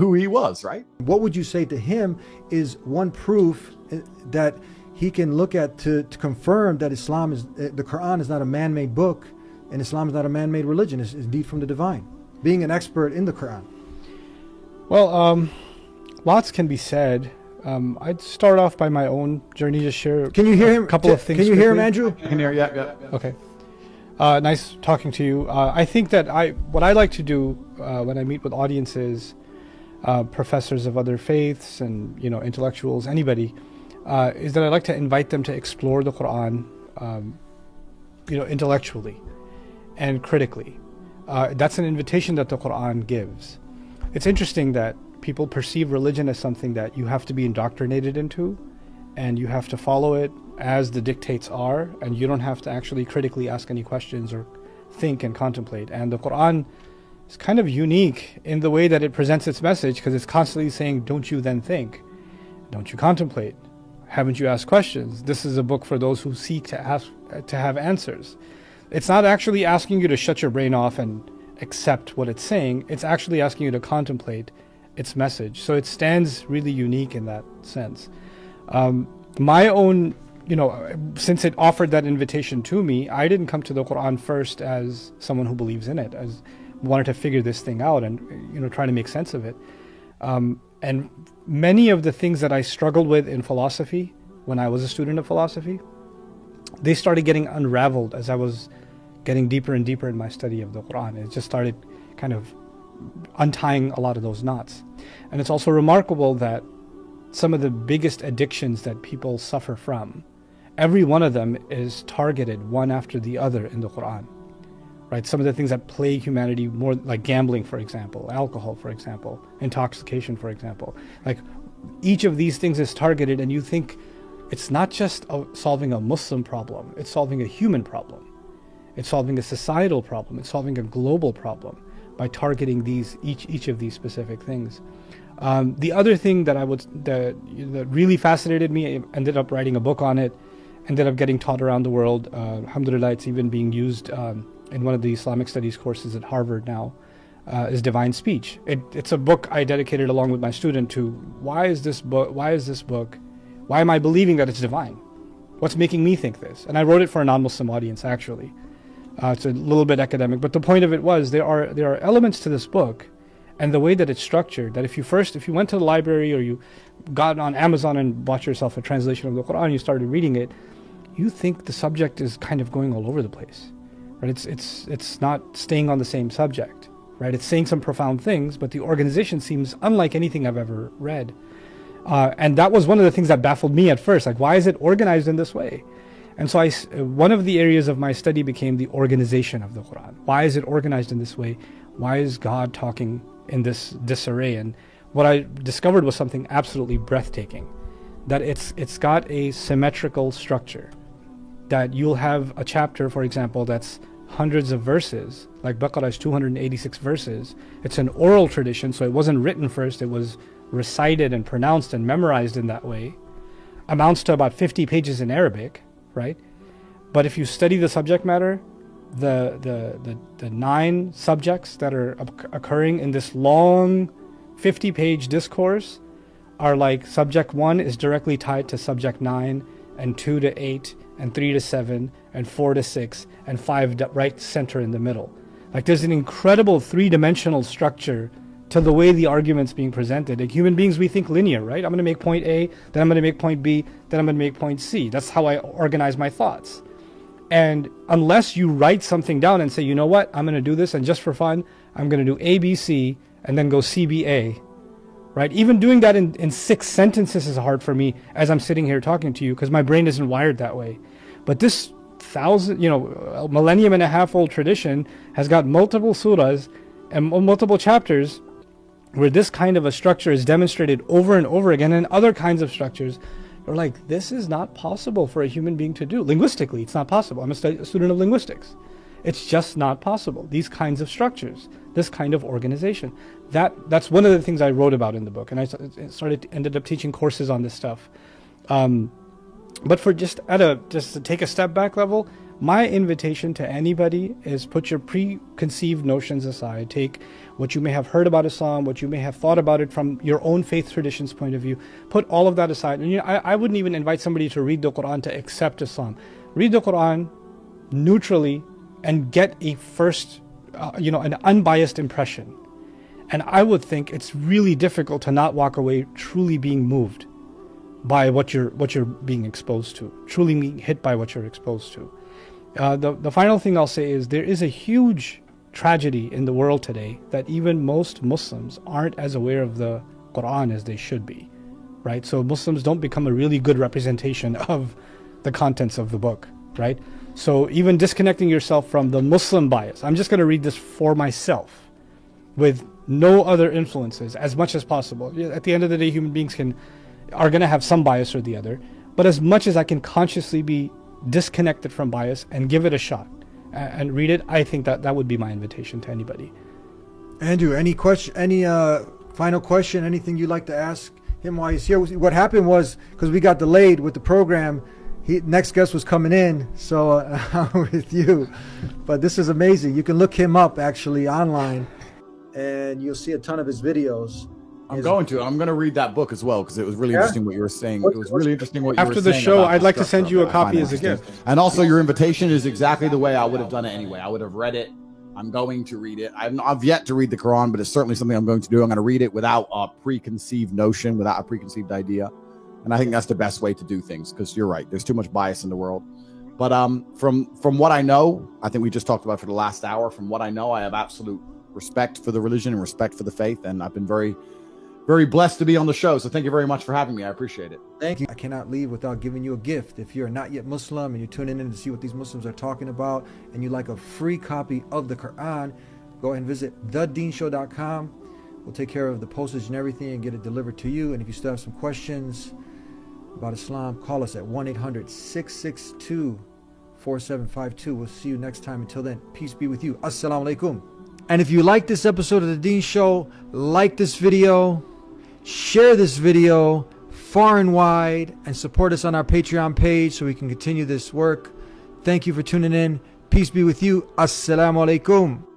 who he was, right? What would you say to him is one proof uh, that he can look at to, to confirm that Islam is, uh, the Quran is not a man made book and Islam is not a man made religion, it's, it's indeed from the divine, being an expert in the Quran? Well, um, lots can be said. Um, I'd start off by my own journey, to share. Can you hear him? A couple of things. Can you hear him. Andrew? I can hear, yeah, yeah. Okay. Uh, nice talking to you. Uh, I think that I what I like to do uh, when I meet with audiences, uh, professors of other faiths, and you know intellectuals, anybody, uh, is that I like to invite them to explore the Quran, um, you know, intellectually and critically. Uh, that's an invitation that the Quran gives. It's interesting that people perceive religion as something that you have to be indoctrinated into, and you have to follow it as the dictates are, and you don't have to actually critically ask any questions or think and contemplate. And the Quran is kind of unique in the way that it presents its message because it's constantly saying, Don't you then think? Don't you contemplate? Haven't you asked questions? This is a book for those who seek to ask to have answers. It's not actually asking you to shut your brain off and accept what it's saying. It's actually asking you to contemplate its message. So it stands really unique in that sense. Um, my own, you know, since it offered that invitation to me, I didn't come to the Quran first as someone who believes in it, as wanted to figure this thing out and you know trying to make sense of it. Um, and many of the things that I struggled with in philosophy when I was a student of philosophy, they started getting unraveled as I was getting deeper and deeper in my study of the Quran. It just started kind of untying a lot of those knots. And it's also remarkable that some of the biggest addictions that people suffer from, every one of them is targeted one after the other in the Quran. Right? Some of the things that plague humanity more like gambling, for example, alcohol, for example, intoxication, for example. Like each of these things is targeted and you think it's not just a, solving a Muslim problem, it's solving a human problem. It's solving a societal problem, it's solving a global problem by targeting these each each of these specific things. Um, the other thing that I would that, that really fascinated me, I ended up writing a book on it, ended up getting taught around the world. Uh, alhamdulillah, it's even being used um, in one of the Islamic studies courses at Harvard now. Uh, is divine speech. It, it's a book I dedicated along with my student to why is this book? Why is this book? Why am I believing that it's divine? What's making me think this? And I wrote it for a non-Muslim audience actually. Uh, it's a little bit academic, but the point of it was there are there are elements to this book, and the way that it's structured. That if you first, if you went to the library or you got on Amazon and bought yourself a translation of the Quran, you started reading it, you think the subject is kind of going all over the place, right? It's it's it's not staying on the same subject, right? It's saying some profound things, but the organization seems unlike anything I've ever read. Uh, and that was one of the things that baffled me at first. Like, why is it organized in this way? And so I, one of the areas of my study became the organization of the Quran. Why is it organized in this way? Why is God talking in this disarray? And what I discovered was something absolutely breathtaking. That it's it's got a symmetrical structure. That you'll have a chapter, for example, that's hundreds of verses, like Baqarah is 286 verses. It's an oral tradition, so it wasn't written first, it was recited and pronounced and memorized in that way. Amounts to about 50 pages in Arabic right? But if you study the subject matter, the the the, the nine subjects that are occurring in this long 50 page discourse are like subject 1 is directly tied to subject 9 and 2 to 8 and 3 to 7 and 4 to 6 and 5 right center in the middle. Like there's an incredible three-dimensional structure to the way the argument's being presented. Like human beings, we think linear, right? I'm going to make point A, then I'm going to make point B, then I'm going to make point C. That's how I organize my thoughts. And unless you write something down and say, you know what, I'm going to do this, and just for fun, I'm going to do A, B, C, and then go C, B, A, right? Even doing that in, in six sentences is hard for me as I'm sitting here talking to you because my brain isn't wired that way. But this thousand, you know, millennium and a half old tradition has got multiple surahs and multiple chapters where this kind of a structure is demonstrated over and over again and other kinds of structures you're like this is not possible for a human being to do linguistically it's not possible i'm a, a student of linguistics it's just not possible these kinds of structures this kind of organization that that's one of the things i wrote about in the book and i started ended up teaching courses on this stuff um, but for just at a just to take a step back level my invitation to anybody is put your preconceived notions aside. Take what you may have heard about Islam, what you may have thought about it from your own faith traditions point of view. Put all of that aside. And you know, I, I wouldn't even invite somebody to read the Quran to accept Islam. Read the Quran neutrally and get a first, uh, you know, an unbiased impression. And I would think it's really difficult to not walk away truly being moved by what you're what you're being exposed to, truly being hit by what you're exposed to. Uh, the the final thing I'll say is there is a huge tragedy in the world today that even most Muslims aren't as aware of the Quran as they should be, right? So Muslims don't become a really good representation of the contents of the book, right? So even disconnecting yourself from the Muslim bias, I'm just going to read this for myself with no other influences as much as possible. At the end of the day, human beings can are going to have some bias or the other, but as much as I can consciously be disconnected from bias and give it a shot and read it, I think that that would be my invitation to anybody. Andrew, any question, any uh, final question, anything you'd like to ask him while he's here? What happened was because we got delayed with the program, he next guest was coming in, so uh, with you. But this is amazing. You can look him up actually online, and you'll see a ton of his videos. I'm His- going to. I'm going to read that book as well because it was really Yeah? interesting what you were saying. It was really interesting what you were saying. After the show, I'd the like to send you a of it. I find copy as a gift. And also, your invitation is exactly the way I would have done it anyway. I would have read it. I'm going to read it. I've, I've yet to read the Quran, but it's certainly something I'm going to do. I'm going to read it without a preconceived notion, without a preconceived idea. And I think that's the best way to do things because you're right. There's too much bias in the world. But um, from from what I know, I think we just talked about for the last hour. From what I know, I have absolute respect for the religion and respect for the faith, and I've been very, very blessed to be on the show. So thank you very much for having me. I appreciate it. Thank you. I cannot leave without giving you a gift. If you're not yet Muslim and you're tuning in to see what these Muslims are talking about and you like a free copy of the Quran, go ahead and visit thedeenshow.com. We'll take care of the postage and everything and get it delivered to you. And if you still have some questions about Islam, call us at 1 800 662 4752. We'll see you next time. Until then, peace be with you. Assalamu alaikum. And if you like this episode of The Deen Show, like this video, share this video far and wide, and support us on our Patreon page so we can continue this work. Thank you for tuning in. Peace be with you. Assalamu alaikum.